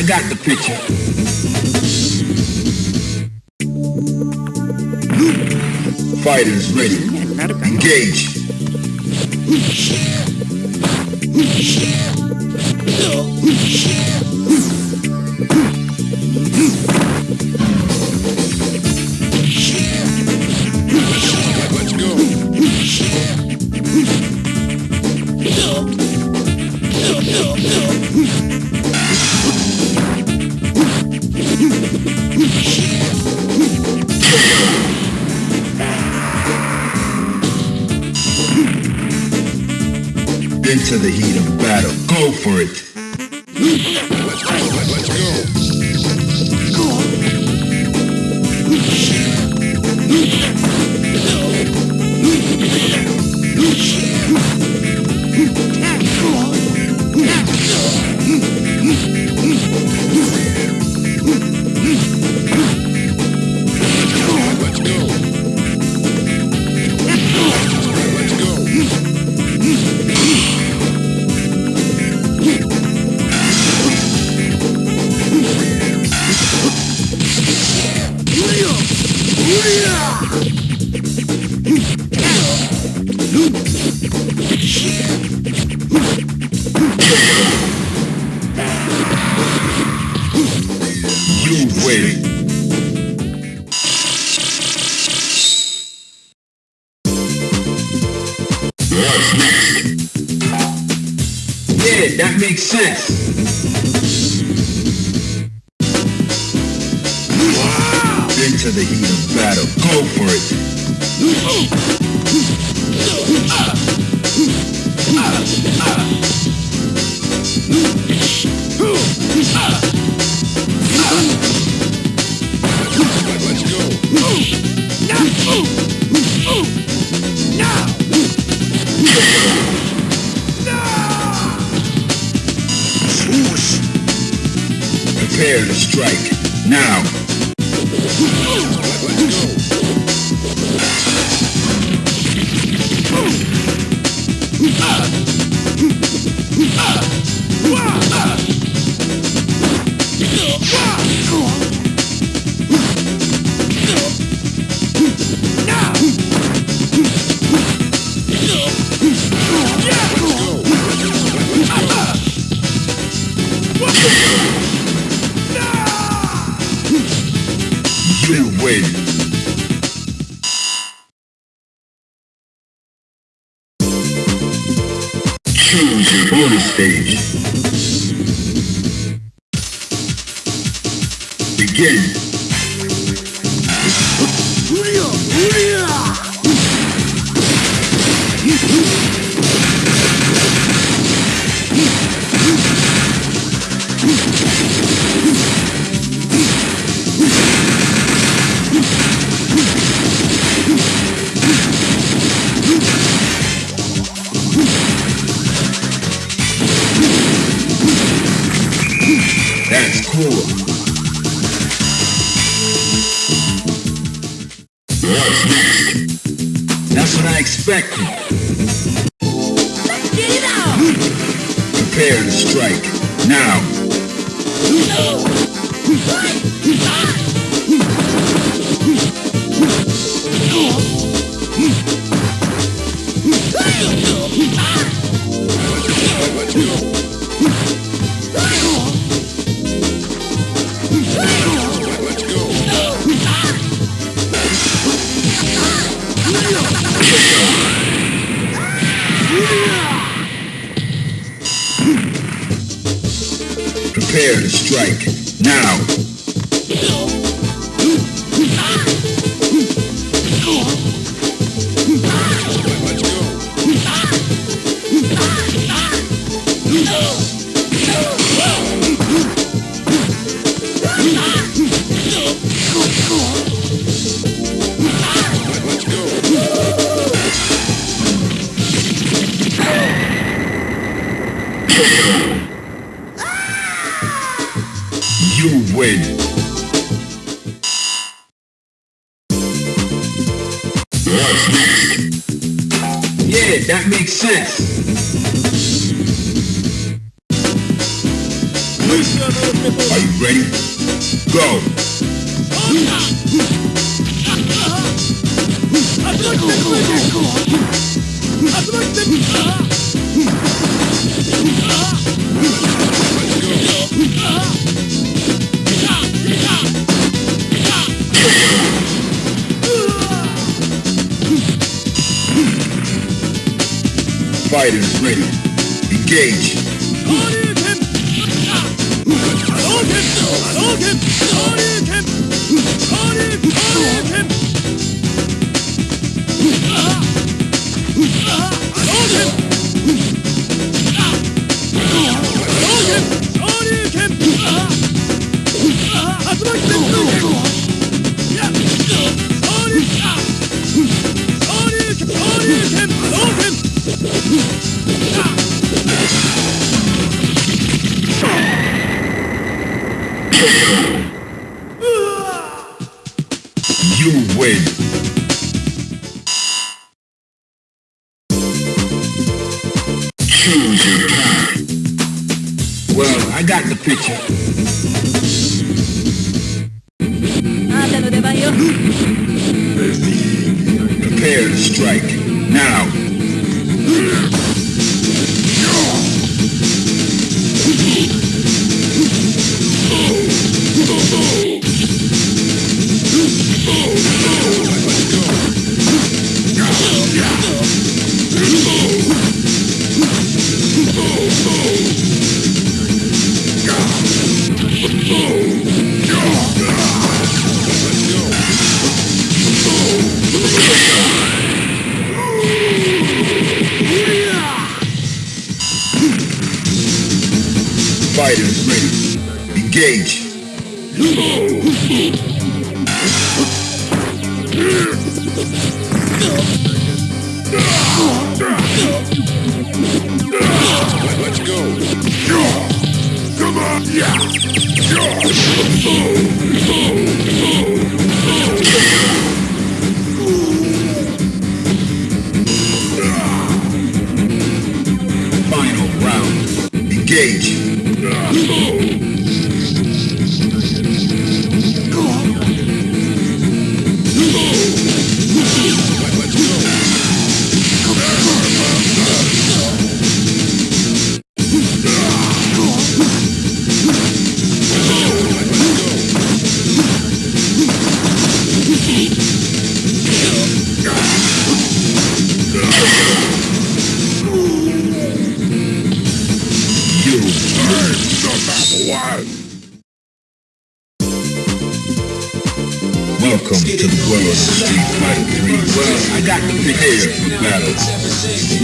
I got the picture. Fighters ready. Engage. Let's go. Into the heat of battle. Go for it. What's next? Yeah, that makes sense. Into the heat of battle. Go for it. Let's go. Now prepare to strike. Now. You win. Choose your stage. Begin. That's cool. What's next? That's what I expected. Prepare to strike. Now. Strike. Now. Win. What's next? Yeah, that makes sense. Are you ready? Go! Fighters ready. Engage. You win. Engage. Let's go. Come on. Yeah. Final round. Engage. Welcome to the world of Street Fighter 3. Well, I got the prepare for battle.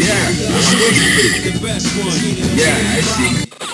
Yeah, I see. Yeah, I see.